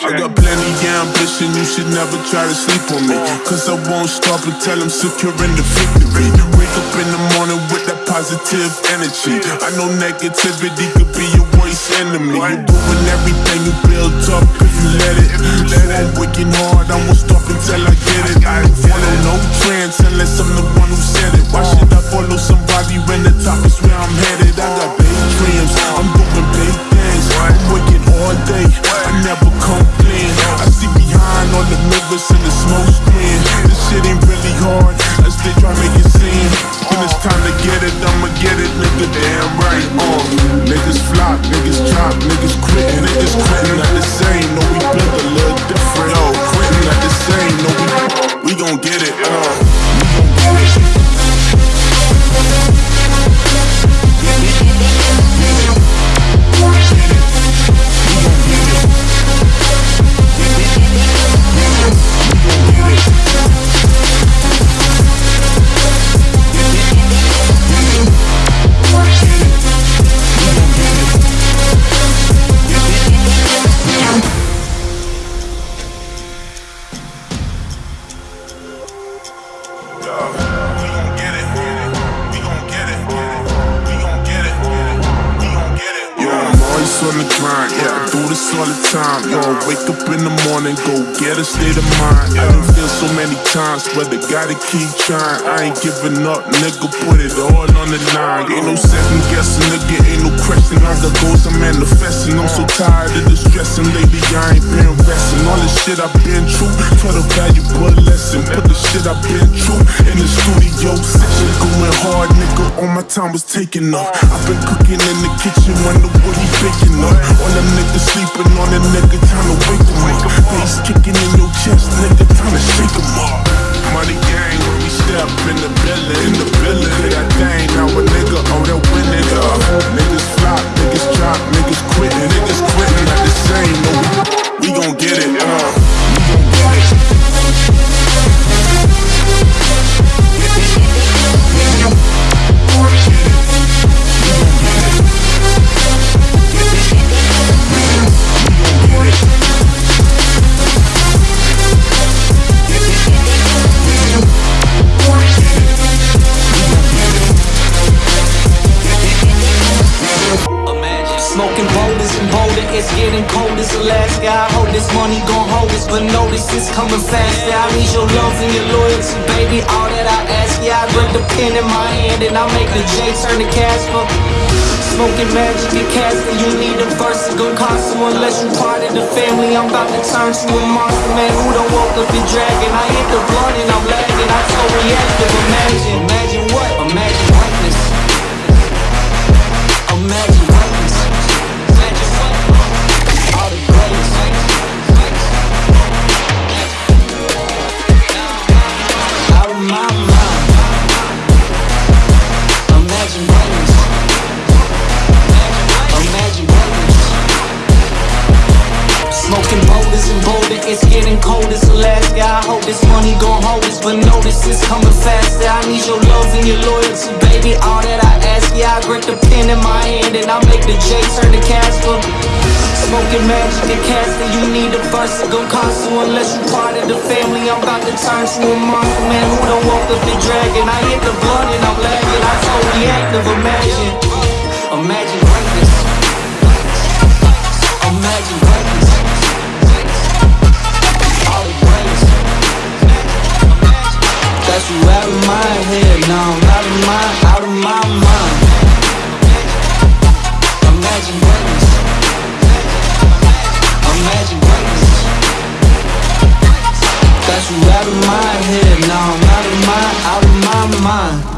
I got plenty ambition, you should never try to sleep on me. Cause I won't stop until I'm securing the victory. Wake up in the morning with that positive energy. I know negativity could be your worst enemy. You're doing everything you built up if you let it. So I'm working hard, I won't stop until I get it. I don't follow no We on the grind. Yeah, I do this all the time. Yo, wake up in the morning, go get a state of mind. I done feel so many times, but I gotta keep trying. I ain't giving up, nigga. Put it all on the line. Ain't no second guessing, nigga. Ain't no question. I got goals I'm manifesting. I'm so tired of the stressing lately. I ain't been resting. All the shit I've been through, taught a valuable lesson. Put the shit I've been through in the studio session. All my time was taken up. I've been cooking in the kitchen, wonder what he baking up. All them niggas sleeping on the nigga, time to wake Smoking boulders and boulder, it's getting cold as Alaska. I hope this money gon' hold us, but notice it's coming faster. I need your love and your loyalty, baby. All that I ask, yeah, I grip the pen in my hand and I make the J turn to Casper. Smoking magic and casting, you need a verse, it gon' cost you unless you part of the family. I'm about to turn to a monster, man. Who done woke up and dragging? I hit the blunt and I'm lagging. I so reactive. Imagine, imagine what? Hope this money gon' hold us, but notice it's coming faster. I need your love and your loyalty, baby. All that I ask, yeah, I grip the pen in my hand and I make the J turn to Casper. Smoking magic and casting, you need a verse, it gon' cost you unless you part of the family. I'm about to turn to a monster, man. Who woke up the dragon? I hit the blood and I'm lagging. I so reactive, imagine, imagine. Imagine of now I'm out of my, out of my mind. Imagine greatness. Imagine greatness. Got you out of my head, now I'm out of my, out of my mind.